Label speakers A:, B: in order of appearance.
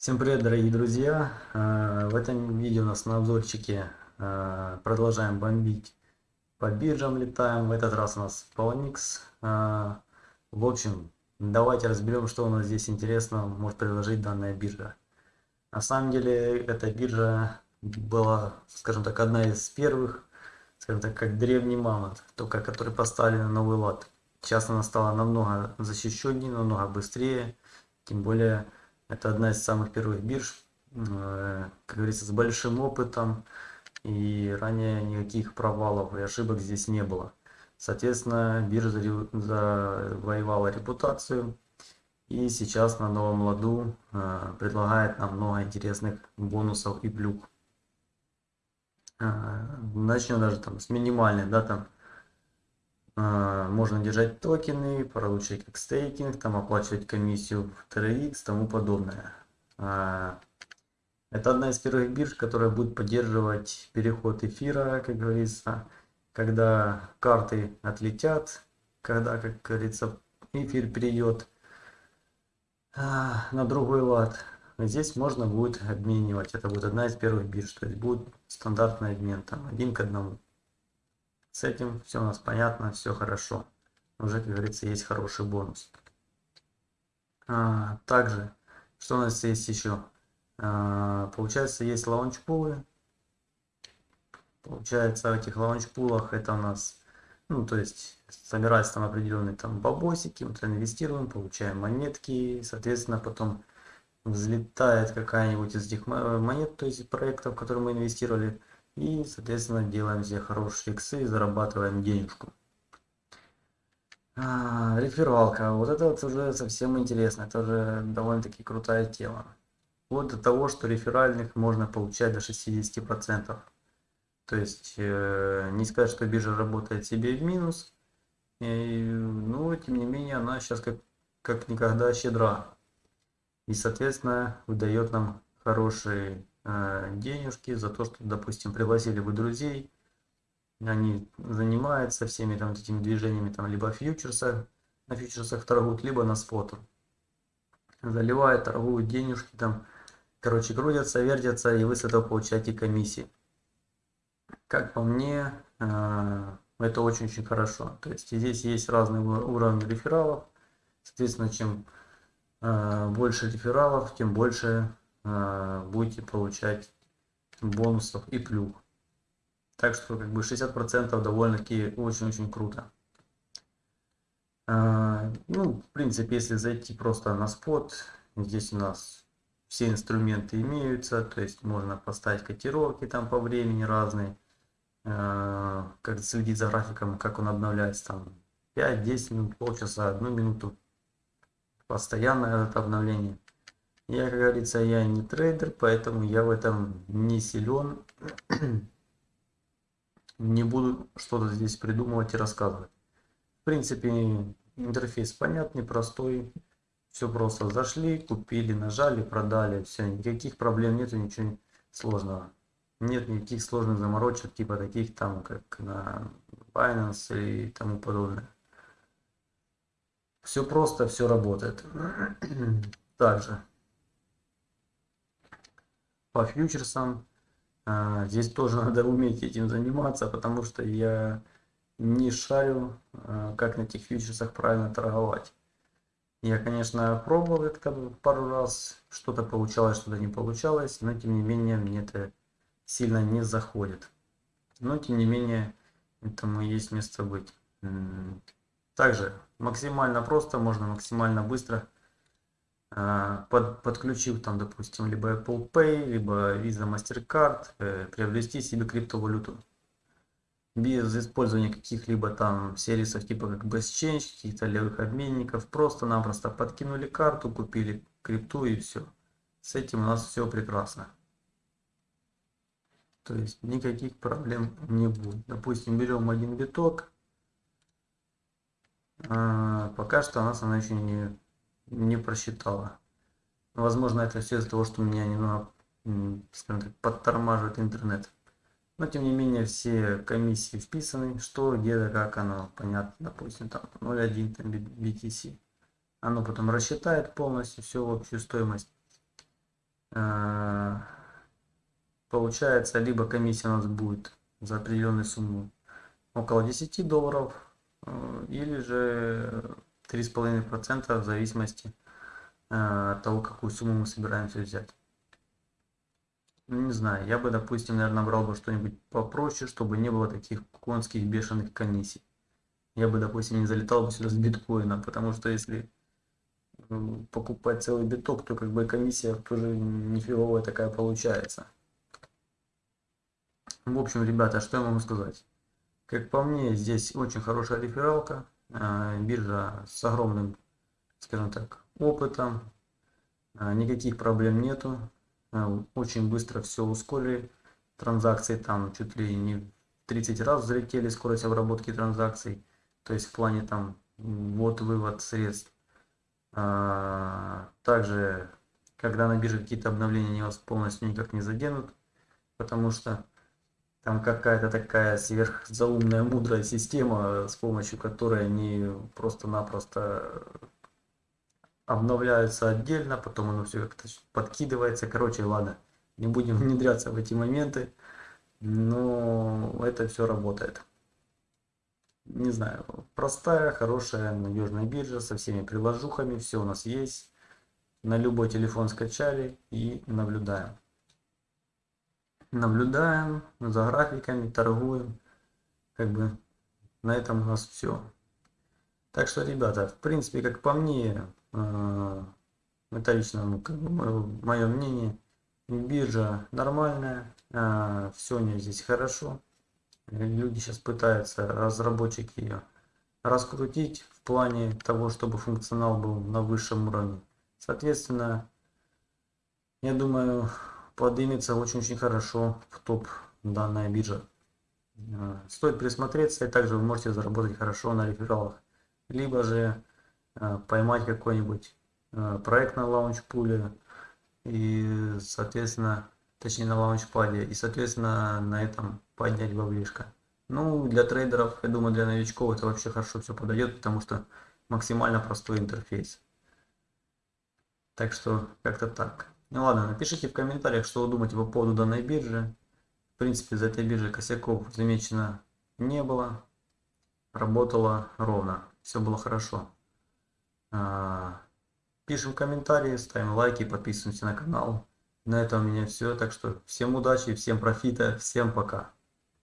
A: Всем привет, дорогие друзья! Э, в этом видео у нас на обзорчике э, продолжаем бомбить по биржам, летаем. В этот раз у нас Poloniex. Э, в общем, давайте разберем, что у нас здесь интересно может предложить данная биржа. На самом деле, эта биржа была, скажем так, одна из первых, скажем так, как древний мамонт, только который поставили на новый лад. Сейчас она стала намного защищеннее, намного быстрее, тем более это одна из самых первых бирж, э, как говорится, с большим опытом. И ранее никаких провалов и ошибок здесь не было. Соответственно, биржа завоевала репутацию. И сейчас на новом ладу э, предлагает нам много интересных бонусов и плюх. Э, начнем даже там с минимальной, да, там можно держать токены, получать как стейкинг, там оплачивать комиссию в TRX, тому подобное. Это одна из первых бирж, которая будет поддерживать переход эфира, как говорится, когда карты отлетят, когда, как говорится, эфир перейдет на другой лад. Здесь можно будет обменивать. Это будет одна из первых бирж, то есть будет стандартный обмен, там один к одному. С этим все у нас понятно, все хорошо. Уже, как говорится, есть хороший бонус. А, также, что у нас есть еще? А, получается, есть лаунч-пулы. Получается, в этих лаунч-пулах это у нас, ну, то есть, собирается там определенные там бабосики, мы туда инвестируем, получаем монетки, соответственно, потом взлетает какая-нибудь из этих монет, то есть проектов, в которые мы инвестировали, и, соответственно, делаем себе хорошие иксы и зарабатываем денежку. А, рефералка. Вот это вот уже совсем интересно. Это уже довольно-таки крутая тема. Вот до того, что реферальных можно получать до 60%. То есть, э, не сказать, что биржа работает себе в минус. И, но, тем не менее, она сейчас как, как никогда щедра. И, соответственно, выдает нам хорошие денежки за то, что, допустим, пригласили вы друзей, они занимаются всеми там этими движениями, там либо фьючерсах, на фьючерсах торгуют, либо на споту. Заливают, торгуют денежки там, короче, крутятся, вертятся, и вы с этого получаете комиссии. Как по мне, э, это очень-очень хорошо. То есть здесь есть разные уровни рефералов. Соответственно, чем э, больше рефералов, тем больше будете получать бонусов и плюх. Так что как бы 60% довольно-таки очень-очень круто. А, ну, в принципе, если зайти просто на спот, здесь у нас все инструменты имеются, то есть можно поставить котировки там по времени разные, а, как следить за графиком, как он обновляется там 5-10 минут, полчаса, одну минуту. Постоянное это обновление. Я, как говорится, я не трейдер, поэтому я в этом не силен. не буду что-то здесь придумывать и рассказывать. В принципе, интерфейс понятный, простой. Все просто зашли, купили, нажали, продали. Все, никаких проблем нету, ничего сложного. Нет никаких сложных заморочек, типа таких там, как на Binance и тому подобное. Все просто, все работает. Также по фьючерсам. А, здесь тоже надо уметь этим заниматься, потому что я не шарю, а, как на этих фьючерсах правильно торговать. Я, конечно, пробовал как-то пару раз, что-то получалось, что-то не получалось, но тем не менее мне это сильно не заходит. Но тем не менее, этому есть место быть. Также максимально просто, можно максимально быстро под, подключив там, допустим, либо Apple Pay, либо Visa MasterCard, э, приобрести себе криптовалюту. Без использования каких-либо там сервисов типа как BestChange, каких-то левых обменников. Просто-напросто подкинули карту, купили крипту и все. С этим у нас все прекрасно. То есть никаких проблем не будет. Допустим, берем один биток. А, пока что у нас она еще не не просчитала. Возможно, это все из-за того, что меня немного, скажем так, подтормаживает интернет. Но, тем не менее, все комиссии вписаны, что, где, как оно, понятно, допустим, там 0.1 там, BTC. Оно потом рассчитает полностью всю общую стоимость. э, получается, либо комиссия у нас будет за определенную сумму около 10 долларов, э, или же 3,5% в зависимости от того, какую сумму мы собираемся взять. Ну, не знаю, я бы, допустим, наверное, брал бы что-нибудь попроще, чтобы не было таких конских бешеных комиссий. Я бы, допустим, не залетал бы сюда с биткоина, потому что если покупать целый биток, то как бы комиссия тоже нифиговая такая получается. В общем, ребята, что я могу сказать? Как по мне, здесь очень хорошая рефералка, биржа с огромным, скажем так, опытом, а, никаких проблем нету, а, очень быстро все ускорили, транзакции. Там чуть ли не в 30 раз взлетели скорость обработки транзакций, то есть в плане там ввод-вывод средств. Также, когда на бирже какие-то обновления, они вас полностью никак не заденут, потому что там какая-то такая сверхзаумная мудрая система, с помощью которой они просто-напросто обновляются отдельно, потом оно все как-то подкидывается. Короче, ладно, не будем внедряться в эти моменты, но это все работает. Не знаю, простая, хорошая, надежная биржа со всеми приложухами, все у нас есть. На любой телефон скачали и наблюдаем наблюдаем за графиками, торгуем. Как бы на этом у нас все. Так что, ребята, в принципе, как по мне, это лично мое мнение, биржа нормальная, э, все у нее здесь хорошо. Люди сейчас пытаются, разработчики ее, раскрутить в плане того, чтобы функционал был на высшем уровне. Соответственно, я думаю, поднимется очень-очень хорошо в топ данная биржа. Э, стоит присмотреться, и также вы можете заработать хорошо на рефералах. Либо же э, поймать какой-нибудь э, проект на лаунчпуле и, соответственно, точнее на лаунчпаде, и, соответственно, на этом поднять баблишко. Ну, для трейдеров, я думаю, для новичков это вообще хорошо все подойдет, потому что максимально простой интерфейс. Так что, как-то так. Ну ладно, напишите в комментариях, что вы думаете по поводу данной биржи. В принципе, за этой биржей косяков замечено не было. Работало ровно. Все было хорошо. А, пишем комментарии, ставим лайки, подписываемся на канал. На этом у меня все. Так что всем удачи, всем профита, всем пока.